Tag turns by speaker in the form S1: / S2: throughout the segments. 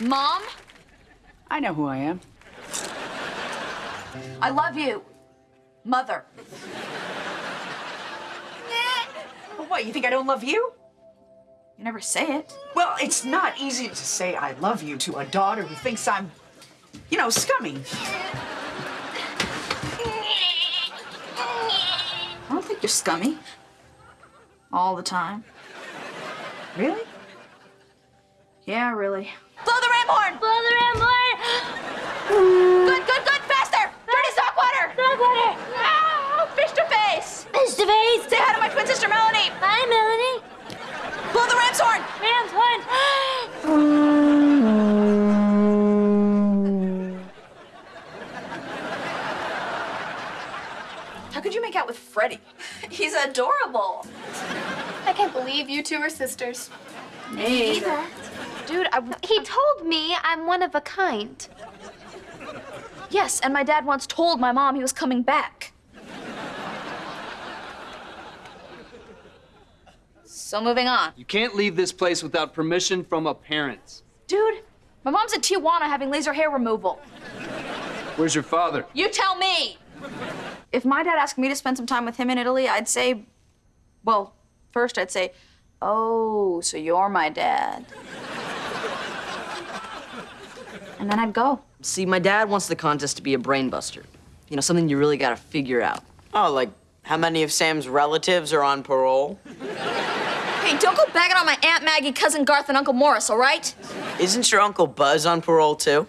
S1: Mom,
S2: I know who I am.
S1: I love you. Mother.
S2: Well, what, you think I don't love you?
S1: You never say it.
S2: Well, it's not easy to say I love you to a daughter who thinks I'm, you know, scummy.
S1: I don't think you're scummy. All the time.
S2: Really?
S1: Yeah, really. Blow the ram horn!
S3: Blow the ram!
S1: Good, good, good! Faster! Dirty sock water!
S3: Sock water!
S1: Ah, fish to face!
S3: Face to face!
S1: Say hi to my twin sister Melanie!
S3: Hi, Melanie!
S1: Blow the ram's horn!
S3: Ram's horn!
S1: How could you make out with Freddie? He's adorable.
S4: I can't believe you two are sisters.
S1: Me either.
S4: Dude, I, he told me I'm one of a kind.
S1: Yes, and my dad once told my mom he was coming back. So moving on.
S5: You can't leave this place without permission from a parent.
S1: Dude, my mom's in Tijuana having laser hair removal.
S5: Where's your father?
S1: You tell me! If my dad asked me to spend some time with him in Italy, I'd say, well, first I'd say, oh, so you're my dad. And then I'd go.
S6: See, my dad wants the contest to be a brainbuster. You know, something you really gotta figure out.
S7: Oh, like how many of Sam's relatives are on parole?
S1: Hey, don't go bagging on my Aunt Maggie, Cousin Garth, and Uncle Morris, all right?
S7: Isn't your Uncle Buzz on parole too?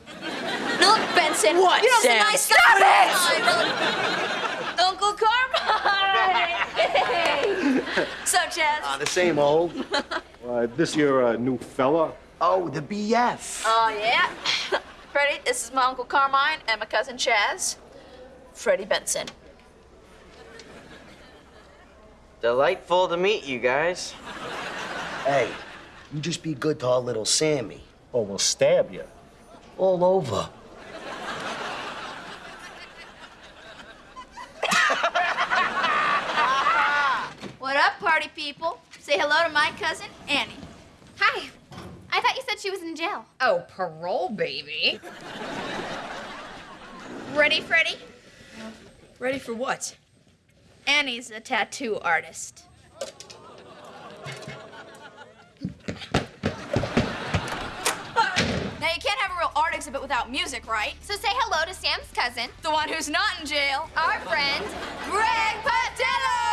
S1: Now look, Benson.
S7: What,
S1: You know,
S7: Sam?
S1: nice
S7: Stop
S1: it! Uncle Carmine! Hey! so, Chaz?
S8: The same old. uh, this your uh, new fella?
S7: Oh, the BF.
S1: Oh, yeah. Freddie, this is my Uncle Carmine and my cousin Chaz. Freddie Benson.
S7: Delightful to meet you guys.
S9: Hey, you just be good to our little Sammy.
S8: Or we'll stab you.
S9: All over.
S4: What up, party people? Say hello to my cousin, Annie. Hi. I thought you said she was in jail.
S10: Oh, parole, baby.
S4: Ready, Freddie?
S1: Ready for what?
S4: Annie's a tattoo artist.
S1: Now, you can't have a real art exhibit without music, right?
S4: So say hello to Sam's cousin,
S1: The one who's not in jail.
S4: our friend,
S1: Greg Patello!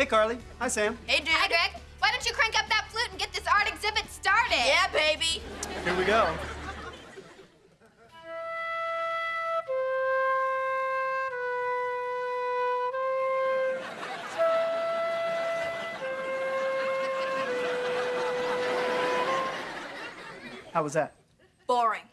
S11: Hey, Carly. Hi, Sam.
S1: Hey, dude.
S4: Hi, Greg. Why don't you crank up that flute and get this art exhibit started?
S1: Yeah, baby.
S11: Here we go. How was that?
S1: Boring.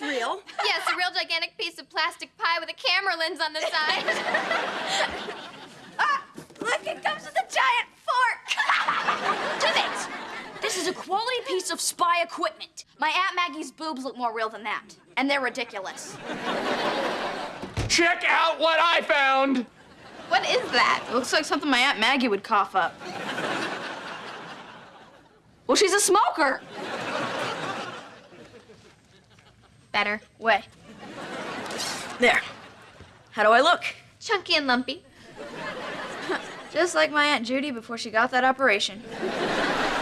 S4: It
S1: looks real.
S4: Yes, a real gigantic piece of plastic pie with a camera lens on the side.
S1: Ah, look, it comes with a giant fork. Too it. This is a quality piece of spy equipment. My Aunt Maggie's boobs look more real than that, and they're ridiculous.
S5: Check out what I found!
S4: what is that?
S1: It looks like something my Aunt Maggie would cough up. Well, she's a smoker.
S4: Better.
S1: Way. There. How do I look?
S4: Chunky and lumpy.
S1: Just like my Aunt Judy before she got that operation.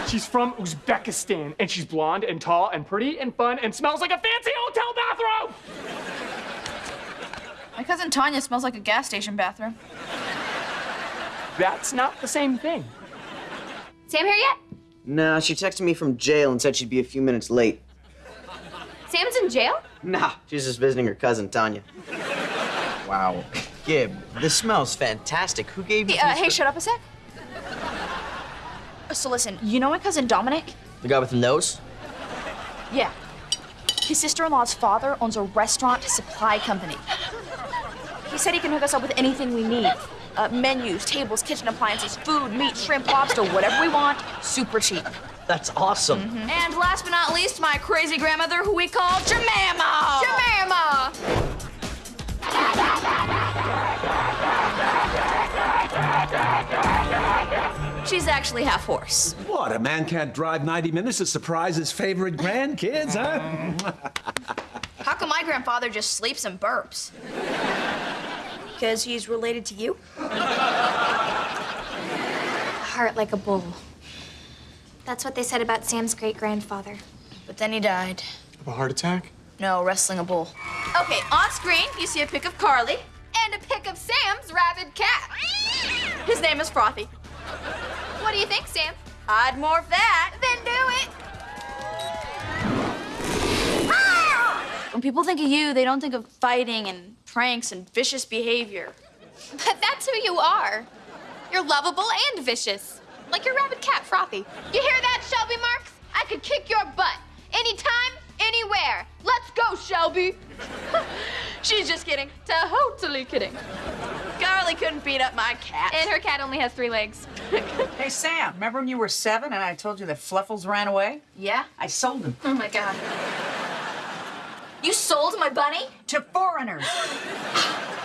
S11: She's from Uzbekistan, and she's blonde and tall and pretty and fun and smells like a fancy hotel bathroom.
S1: My cousin Tanya smells like a gas station bathroom.
S11: That's not the same thing.
S4: Sam here yet?
S7: Nah, she texted me from jail and said she'd be a few minutes late.
S4: Sam's in jail?
S7: Nah, she's just visiting her cousin Tanya. Wow. Gib, this smells fantastic. Who gave you
S1: Hey, uh, hey, shut up a sec. So listen, you know my cousin Dominic?
S7: The guy with the nose?
S1: Yeah. His sister-in-law's father owns a restaurant supply company. He said he can hook us up with anything we need. Uh, menus, tables, kitchen appliances, food, meat, shrimp, lobster, whatever we want, super cheap.
S7: That's awesome. Mm-hmm.
S1: And last but not least, my crazy grandmother, who we call Jemima.
S4: Jemima!
S1: She's actually half horse.
S12: What, a man can't drive 90 minutes to surprise his favorite grandkids, huh?
S1: How come my grandfather just sleeps and burps? Because he's related to you?
S4: Heart like a bull. That's what they said about Sam's great grandfather.
S1: But then he died.
S11: Of a heart attack?
S1: No, wrestling a bull.
S4: Okay, on screen, you see a pic of Carly and a pic of Sam's rabid cat.
S1: His name is Frothy.
S4: What do you think, Sam?
S1: I'd morph that.
S4: Then do it. Ah!
S1: When people think of you, they don't think of fighting and pranks and vicious behavior.
S4: But that's who you are. You're lovable and vicious. Like your rabid cat, Frothy. You hear that, Shelby Marks? I could kick your butt. Anytime, anywhere. Let's go, Shelby.
S1: She's just kidding.
S4: Totally kidding.
S1: Carly couldn't beat up my cat.
S4: And her cat only has three legs.
S2: Hey, Sam, remember when you were seven and I told you that Fluffles ran away?
S1: yeah?
S2: I sold him
S1: Oh my god. You sold my bunny?
S2: to foreigners.